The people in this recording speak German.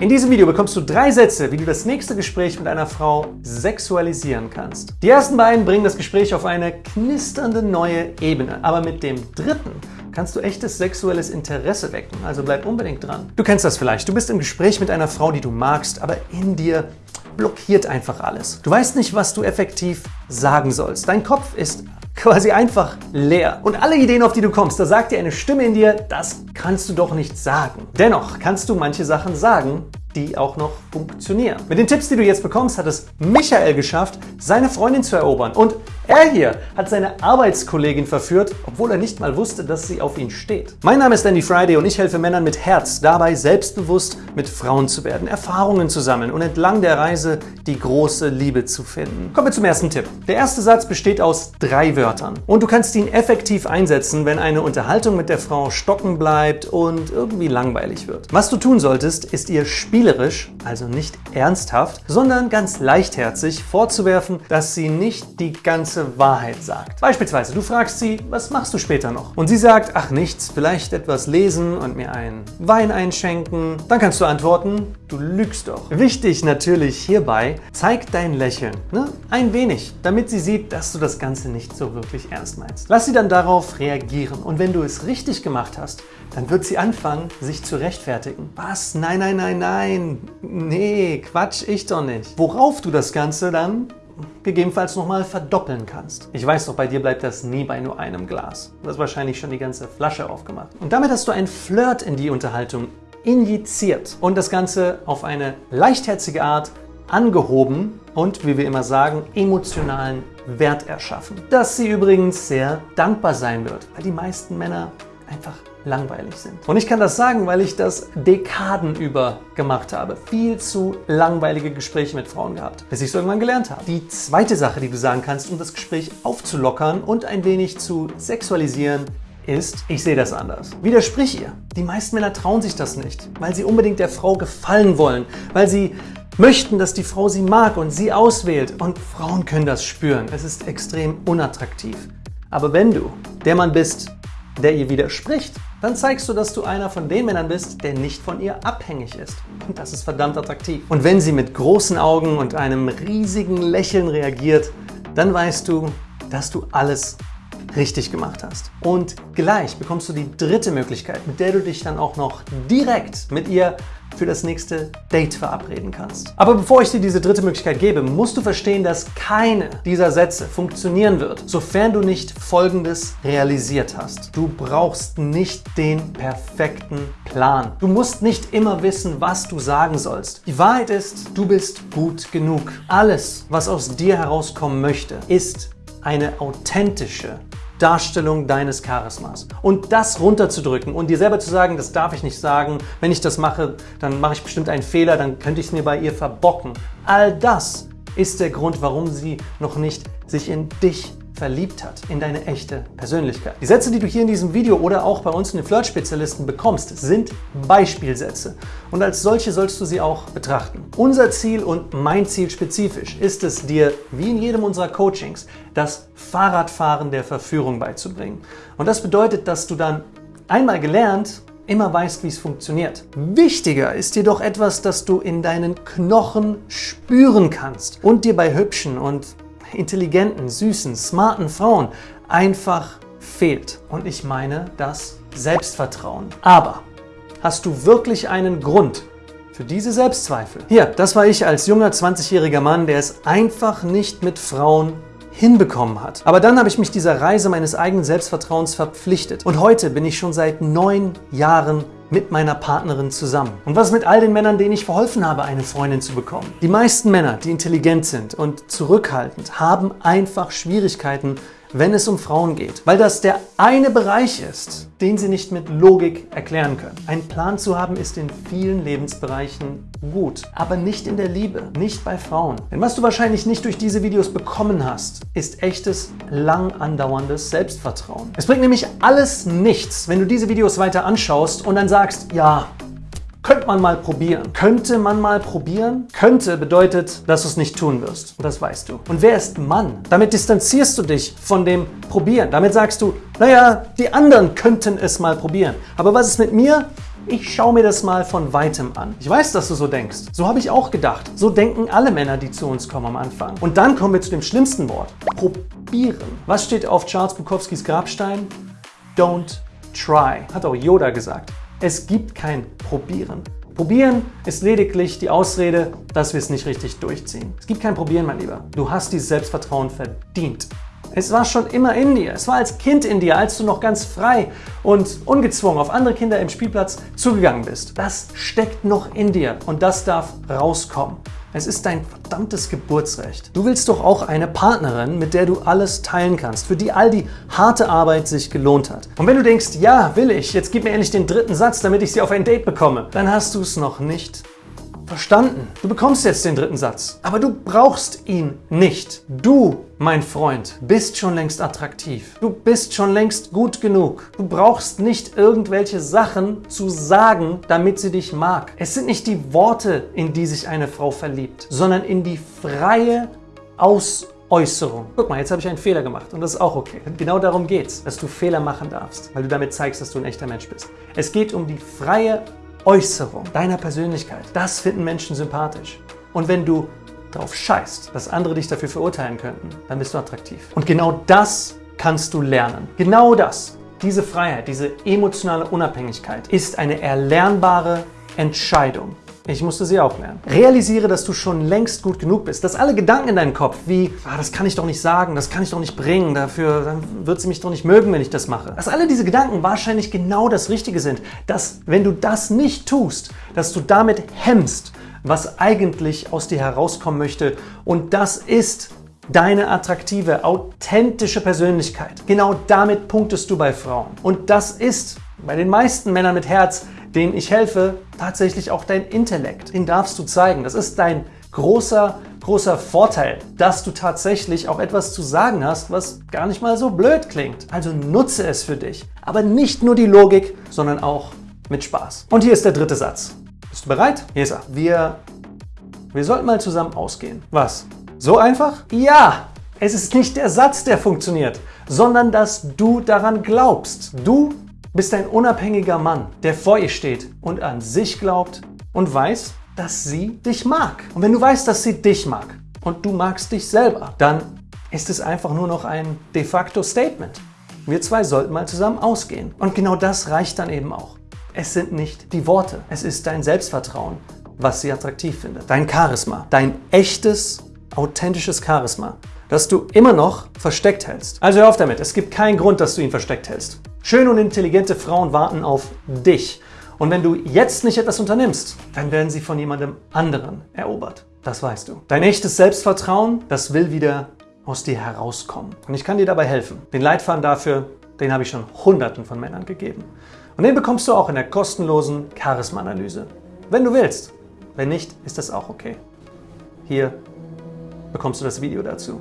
In diesem Video bekommst du drei Sätze, wie du das nächste Gespräch mit einer Frau sexualisieren kannst. Die ersten beiden bringen das Gespräch auf eine knisternde neue Ebene, aber mit dem dritten kannst du echtes sexuelles Interesse wecken, also bleib unbedingt dran. Du kennst das vielleicht, du bist im Gespräch mit einer Frau, die du magst, aber in dir blockiert einfach alles. Du weißt nicht, was du effektiv sagen sollst. Dein Kopf ist quasi einfach leer. Und alle Ideen, auf die du kommst, da sagt dir eine Stimme in dir, das kannst du doch nicht sagen. Dennoch kannst du manche Sachen sagen, die auch noch funktionieren. Mit den Tipps, die du jetzt bekommst, hat es Michael geschafft, seine Freundin zu erobern. Und er hier hat seine Arbeitskollegin verführt, obwohl er nicht mal wusste, dass sie auf ihn steht. Mein Name ist Dandy Friday und ich helfe Männern mit Herz dabei, selbstbewusst mit Frauen zu werden, Erfahrungen zu sammeln und entlang der Reise die große Liebe zu finden. Kommen wir zum ersten Tipp. Der erste Satz besteht aus drei Wörtern und du kannst ihn effektiv einsetzen, wenn eine Unterhaltung mit der Frau stocken bleibt und irgendwie langweilig wird. Was du tun solltest, ist ihr spielerisch, also nicht ernsthaft, sondern ganz leichtherzig vorzuwerfen, dass sie nicht die ganze Wahrheit sagt. Beispielsweise, du fragst sie, was machst du später noch? Und sie sagt, ach nichts, vielleicht etwas lesen und mir einen Wein einschenken. Dann kannst du antworten, du lügst doch. Wichtig natürlich hierbei, zeig dein Lächeln, ne? ein wenig, damit sie sieht, dass du das Ganze nicht so wirklich ernst meinst. Lass sie dann darauf reagieren und wenn du es richtig gemacht hast, dann wird sie anfangen, sich zu rechtfertigen. Was? Nein, nein, nein, nein. Nee, Quatsch, ich doch nicht. Worauf du das Ganze dann gegebenenfalls nochmal verdoppeln kannst. Ich weiß doch, bei dir bleibt das nie bei nur einem Glas. Du hast wahrscheinlich schon die ganze Flasche aufgemacht. Und damit hast du ein Flirt in die Unterhaltung injiziert und das Ganze auf eine leichtherzige Art angehoben und, wie wir immer sagen, emotionalen Wert erschaffen. Dass sie übrigens sehr dankbar sein wird, weil die meisten Männer einfach langweilig sind. Und ich kann das sagen, weil ich das Dekaden über gemacht habe. Viel zu langweilige Gespräche mit Frauen gehabt, bis ich es irgendwann gelernt habe. Die zweite Sache, die du sagen kannst, um das Gespräch aufzulockern und ein wenig zu sexualisieren, ist, ich sehe das anders. Widersprich ihr. Die meisten Männer trauen sich das nicht, weil sie unbedingt der Frau gefallen wollen, weil sie möchten, dass die Frau sie mag und sie auswählt. Und Frauen können das spüren. Es ist extrem unattraktiv. Aber wenn du der Mann bist, der ihr widerspricht, dann zeigst du, dass du einer von den Männern bist, der nicht von ihr abhängig ist. Und das ist verdammt attraktiv. Und wenn sie mit großen Augen und einem riesigen Lächeln reagiert, dann weißt du, dass du alles richtig gemacht hast. Und gleich bekommst du die dritte Möglichkeit, mit der du dich dann auch noch direkt mit ihr für das nächste Date verabreden kannst. Aber bevor ich dir diese dritte Möglichkeit gebe, musst du verstehen, dass keine dieser Sätze funktionieren wird, sofern du nicht Folgendes realisiert hast. Du brauchst nicht den perfekten Plan. Du musst nicht immer wissen, was du sagen sollst. Die Wahrheit ist, du bist gut genug. Alles, was aus dir herauskommen möchte, ist eine authentische, Darstellung deines Charismas. Und das runterzudrücken und dir selber zu sagen, das darf ich nicht sagen, wenn ich das mache, dann mache ich bestimmt einen Fehler, dann könnte ich es mir bei ihr verbocken. All das ist der Grund, warum sie noch nicht sich in dich verliebt hat in deine echte Persönlichkeit. Die Sätze, die du hier in diesem Video oder auch bei uns in den Flirt-Spezialisten bekommst, sind Beispielsätze. Und als solche sollst du sie auch betrachten. Unser Ziel und mein Ziel spezifisch ist es, dir, wie in jedem unserer Coachings, das Fahrradfahren der Verführung beizubringen. Und das bedeutet, dass du dann einmal gelernt immer weißt, wie es funktioniert. Wichtiger ist jedoch etwas, das du in deinen Knochen spüren kannst und dir bei hübschen und intelligenten, süßen, smarten Frauen einfach fehlt. Und ich meine das Selbstvertrauen. Aber hast du wirklich einen Grund für diese Selbstzweifel? Hier, das war ich als junger 20-jähriger Mann, der es einfach nicht mit Frauen hinbekommen hat. Aber dann habe ich mich dieser Reise meines eigenen Selbstvertrauens verpflichtet. Und heute bin ich schon seit neun Jahren mit meiner Partnerin zusammen. Und was mit all den Männern, denen ich verholfen habe, eine Freundin zu bekommen? Die meisten Männer, die intelligent sind und zurückhaltend, haben einfach Schwierigkeiten, wenn es um Frauen geht, weil das der eine Bereich ist, den sie nicht mit Logik erklären können. Ein Plan zu haben ist in vielen Lebensbereichen gut, aber nicht in der Liebe, nicht bei Frauen. Denn was du wahrscheinlich nicht durch diese Videos bekommen hast, ist echtes, lang andauerndes Selbstvertrauen. Es bringt nämlich alles nichts, wenn du diese Videos weiter anschaust und dann sagst, ja, könnte man mal probieren. Könnte man mal probieren? Könnte bedeutet, dass du es nicht tun wirst. Und das weißt du. Und wer ist Mann? Damit distanzierst du dich von dem Probieren. Damit sagst du, naja, die anderen könnten es mal probieren. Aber was ist mit mir? Ich schaue mir das mal von weitem an. Ich weiß, dass du so denkst. So habe ich auch gedacht. So denken alle Männer, die zu uns kommen am Anfang. Und dann kommen wir zu dem schlimmsten Wort. Probieren. Was steht auf Charles Bukowskis Grabstein? Don't try. Hat auch Yoda gesagt. Es gibt kein Probieren. Probieren ist lediglich die Ausrede, dass wir es nicht richtig durchziehen. Es gibt kein Probieren, mein Lieber. Du hast dieses Selbstvertrauen verdient. Es war schon immer in dir. Es war als Kind in dir, als du noch ganz frei und ungezwungen auf andere Kinder im Spielplatz zugegangen bist. Das steckt noch in dir und das darf rauskommen. Es ist dein verdammtes Geburtsrecht. Du willst doch auch eine Partnerin, mit der du alles teilen kannst, für die all die harte Arbeit sich gelohnt hat. Und wenn du denkst, ja, will ich, jetzt gib mir endlich den dritten Satz, damit ich sie auf ein Date bekomme, dann hast du es noch nicht Verstanden. Du bekommst jetzt den dritten Satz. Aber du brauchst ihn nicht. Du, mein Freund, bist schon längst attraktiv. Du bist schon längst gut genug. Du brauchst nicht irgendwelche Sachen zu sagen, damit sie dich mag. Es sind nicht die Worte, in die sich eine Frau verliebt, sondern in die freie Ausäußerung. Guck mal, jetzt habe ich einen Fehler gemacht und das ist auch okay. Genau darum geht es, dass du Fehler machen darfst, weil du damit zeigst, dass du ein echter Mensch bist. Es geht um die freie Äußerung deiner Persönlichkeit, das finden Menschen sympathisch. Und wenn du darauf scheißt, dass andere dich dafür verurteilen könnten, dann bist du attraktiv. Und genau das kannst du lernen. Genau das. Diese Freiheit, diese emotionale Unabhängigkeit ist eine erlernbare Entscheidung. Ich musste sie auch lernen. Realisiere, dass du schon längst gut genug bist, dass alle Gedanken in deinem Kopf wie, ah, das kann ich doch nicht sagen, das kann ich doch nicht bringen, dafür dann wird sie mich doch nicht mögen, wenn ich das mache. Dass alle diese Gedanken wahrscheinlich genau das Richtige sind, dass wenn du das nicht tust, dass du damit hemmst, was eigentlich aus dir herauskommen möchte und das ist deine attraktive, authentische Persönlichkeit. Genau damit punktest du bei Frauen. Und das ist bei den meisten Männern mit Herz denen ich helfe, tatsächlich auch dein Intellekt. Den darfst du zeigen. Das ist dein großer, großer Vorteil, dass du tatsächlich auch etwas zu sagen hast, was gar nicht mal so blöd klingt. Also nutze es für dich. Aber nicht nur die Logik, sondern auch mit Spaß. Und hier ist der dritte Satz. Bist du bereit? Hier ist er. Wir, wir sollten mal zusammen ausgehen. Was? So einfach? Ja! Es ist nicht der Satz, der funktioniert, sondern dass du daran glaubst. Du bist ein unabhängiger Mann, der vor ihr steht und an sich glaubt und weiß, dass sie dich mag. Und wenn du weißt, dass sie dich mag und du magst dich selber, dann ist es einfach nur noch ein de facto Statement. Wir zwei sollten mal zusammen ausgehen. Und genau das reicht dann eben auch. Es sind nicht die Worte, es ist dein Selbstvertrauen, was sie attraktiv findet. Dein Charisma, dein echtes, authentisches Charisma, das du immer noch versteckt hältst. Also hör auf damit, es gibt keinen Grund, dass du ihn versteckt hältst. Schöne und intelligente Frauen warten auf dich. Und wenn du jetzt nicht etwas unternimmst, dann werden sie von jemandem anderen erobert. Das weißt du. Dein echtes Selbstvertrauen, das will wieder aus dir herauskommen. Und ich kann dir dabei helfen. Den Leitfaden dafür, den habe ich schon hunderten von Männern gegeben. Und den bekommst du auch in der kostenlosen Charisma-Analyse. Wenn du willst. Wenn nicht, ist das auch okay. Hier bekommst du das Video dazu.